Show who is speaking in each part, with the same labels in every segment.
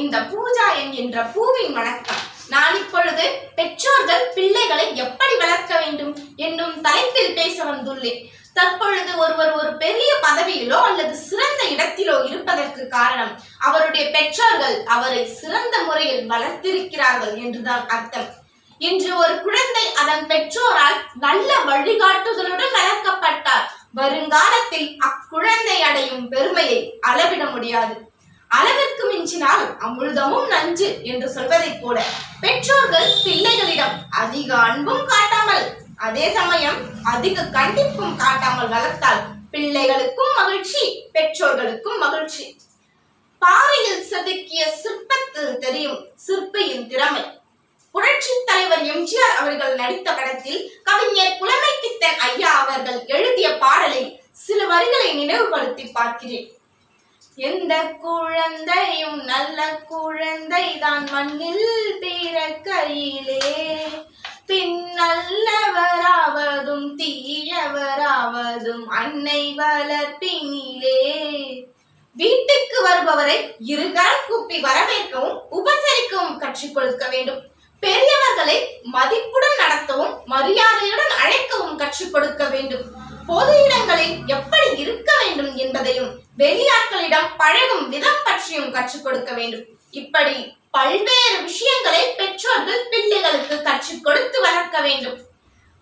Speaker 1: இந்த பூஜா என்ற பூவின் வணக்கம். நான் இப்பொழுது பெற்றோர்கள் பிள்ளைகளை எப்படி வளர்க்க வேண்டும் என்னும் தலைப்பில் பேச வந்துள்ளேன். தற்பொழுது ஒருவர் ஒரு பெரிய பதவியிலோ அல்லது சிறந்த இடத்திலோ இருப்பதற்கு காரணம் அவருடைய பெற்றோர்கள் அவரை சிறந்த முறையில் வளர்த்திருக்கிறார்கள் என்றுதான் அர்த்தம். இன்று ஒரு குழந்தை அதன் பெற்றோரால் நல்ல வழிகாட்டுதலுடன் வளர்க்கப்பட்டார் வருங்காலத்தில் அக்குழந்தை அடையும் பெருமையை அளவிட முடியாது. அளவிற்கு மிஞ்சினால் அமுழுதமும் நஞ்சு என்று சொல்வதைப் போல பெற்றோர்கள் பிள்ளைகளிடம் அதிக அன்பும் காட்டாமல் அதே சமயம் அதிக கண்டிப்பும் காட்டாமல் வளர்த்தால் பிள்ளைகளுக்கும் மகிழ்ச்சி பெற்றோர்களுக்கும் மகிழ்ச்சி. பாறையில் செதுக்கிய சிற்பத்தில் தெரியும் சிற்பியின் திறமை. புரட்சி தலைவர் எம்ஜிஆர் அவர்கள் நடித்த படத்தில் கவிஞர் புலமைப்பித்தன் ஐயா அவர்கள் எழுதிய பாடலை சில வரிகளை நினைவுபடுத்தி பார்க்கிறேன். எந்த குழந்தையும் நல்ல குழந்தை தான் மண்ணில் பிறக்கையிலே. பின் நல்லவராவதும் தீயவராவதும் அன்னை வளர்ப்பினிலே. வீட்டுக்கு வருபவரை இருகரம் கூப்பி வரவேற்கவும் உபசரிக்கவும் கற்றுக் கொடுக்க வேண்டும். பெரியவர்களை மதிப்புடன் நடத்தவும் மரியாதையுடன் அழைக்கவும் கற்றுக் கொடுக்க வேண்டும். பொது இடங்களில் எப்படி இருக்க வேண்டும் என்பதையும் வெளியாட்களிடம் பழகும் விதம் பற்றியும் கற்றுக் கொடுக்க வேண்டும். இப்படி பல்வேறு விஷயங்களை பெற்றோர்கள் பிள்ளைகளுக்கு கற்றுக் கொடுத்து வளர்க்க வேண்டும்.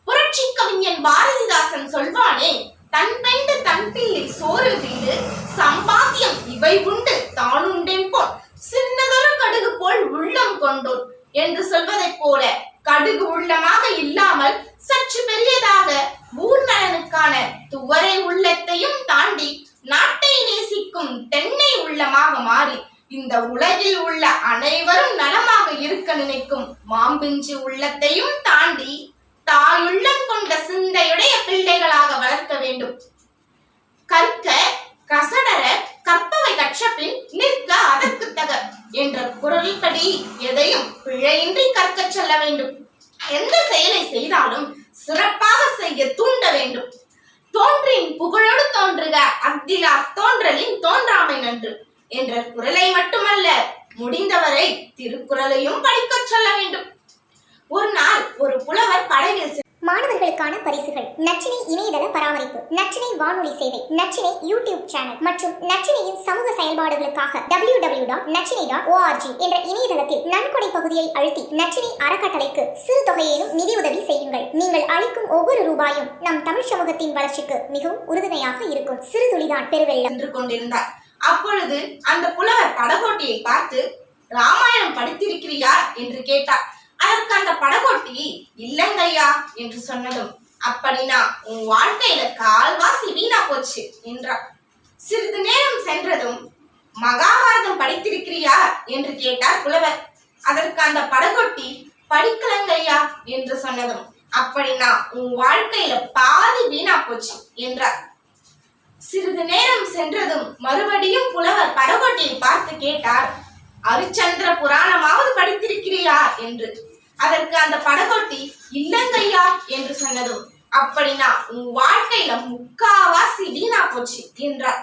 Speaker 1: புரட்சி கவிஞன் பாரதிதாசன் சொல்வானே தன் பெண்டு தன் பிள்ளை சோறு வீடு சம்பாத்தியம் இவை உண்டு தானுண்டேன் போல் சின்னதொரு கடுகு போல் உள்ளம் கொண்டோர் என்று சொல்வதைப் போல கடுகு உள்ளமாக இல்லாமல் சற்று பெரியதாக ஊர் நலனுக்கான துவரை உள்ளத்தையும் தாண்டி நாட்டை நேசிக்கும் தென்னை உள்ளமாக மாறி இந்த உலகில் உள்ள அனைவரும் நலமாக இருக்க நினைக்கும் மாம்பிஞ்சு உள்ளத்தையும் தாண்டி தாயுள்ளம் கொண்ட சிந்தையுடைய பிள்ளைகளாக வளர்க்க வேண்டும். கற்க கசடர கற்பவை கற்றபின் நிற்க அதற்கு தக என்ற குரல்படி எதையும் பிழையின்றி கற்கச் சொல்ல வேண்டும். எந்த செயலை செய்தாலும் சிறப்பாக செய்ய தூண்ட வேண்டும். தோன்றின் புகழோடு தோன்றுக அக்திலா தோன்றலின் தோன்றாமை நன்று என்ற குரலை மட்டுமல்ல முடிந்தவரை திருக்குறளையும் படிக்கச் சொல்ல வேண்டும். ஒரு நாள் ஒரு புலவர் படகில்
Speaker 2: மாணவர்களுக்கான பரிசுகள். நச்சினை இணையதள பராமரிப்பு நச்சினை வானொலி சேவை நச்சினை யூடியூப் சேனல் மற்றும் நச்சினையின் சமூக செயல்பாடுகளுக்காக W W dot Nachchinai dot O R G என்ற இணையதளத்தில் நன்கொடை பகுதியை அழுத்தி நச்சினை அறக்கட்டளைக்கு சிறு தொகையிலும் நிதியுதவி செய்யுங்கள். நீங்கள் அளிக்கும் ஒவ்வொரு ரூபாயும் நம் தமிழ் சமூகத்தின் வளர்ச்சிக்கு மிகவும் உறுதுணையாக இருக்கும். சிறு துளிதான் பெருவெள்ளம்.
Speaker 1: என்று கொண்டிருந்தார். அப்பொழுது அந்த புலவர் படகோட்டியை பார்த்து ராமாயணம் படித்திருக்கிறியா? என்று கேட்டார். அதற்கு அந்த படகோட்டி இல்லங்கையா என்று சொன்னதும் அப்படினா உன் வாழ்க்கையில கால்வாசி வீணா போச்சு என்றார் சிறிது நேரம் சென்றதும் மகாபாரதம் படித்திருக்கிறியா? என்று கேட்டார் புலவர். அதற்கு அந்த படகொட்டி படிக்கலங்கையா என்று சொன்னதும் அப்படினா உன் வாழ்க்கையில பாதி வீணா போச்சு என்றார். சிறிது நேரம் சென்றதும் மறுபடியும் புலவர் படகோட்டியை பார்த்து கேட்டார் அரிச்சந்திர புராணமாவது படித்திருக்கிறியா? என்று. அதற்கு அந்த படகோட்டி இல்லங்கையா என்று சொன்னதும் அப்படின்னா உன் வாழ்க்கையில முக்காவாசி வீணா போச்சு என்றார்.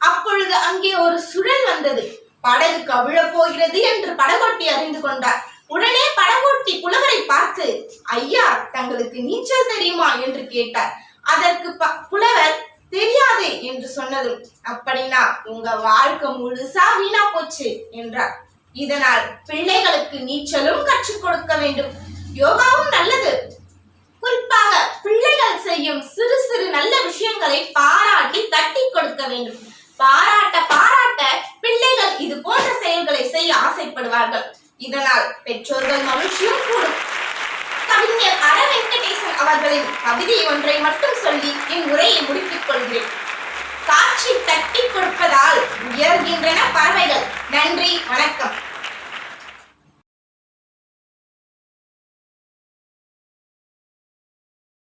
Speaker 1: அப்பொழுது அங்கே ஒரு சுழல் வந்தது. படகு கவிழப் போகிறது என்று படகோட்டி அறிந்து கொண்டார். உடனே படகோட்டி புலவரை பார்த்து ஐயா தங்களுக்கு நீச்சல் தெரியுமா? என்று கேட்டார். அதற்கு புலவர் தெரியாதே என்று சொன்னதும் அப்படின்னா உங்க வாழ்க்கை முழுசா வீணா போச்சு என்றார். இதனால் பிள்ளைகளுக்கு நீச்சலும் கற்றுக் கொடுக்க வேண்டும். யோகாவும் நல்லது. குறிப்பாக பிள்ளைகள் செய்யும் சிறு சிறு நல்ல விஷயங்களை பாராட்டி தட்டி கொடுக்க வேண்டும். பாராட்ட பாராட்ட பிள்ளைகள் இது போன்ற செயல்களை செய்ய ஆசைப்படுவார்கள். இதனால் பெற்றோர்கள் மகிழ்ச்சியும் கூடும். கவிஞர் அர வெங்கடேசன் அவர்களின் கவிதை ஒன்றை மட்டும் சொல்லி என் உரையை முடித்துக் கொள்கிறேன். காட்சி தட்டி கொடுப்பதால்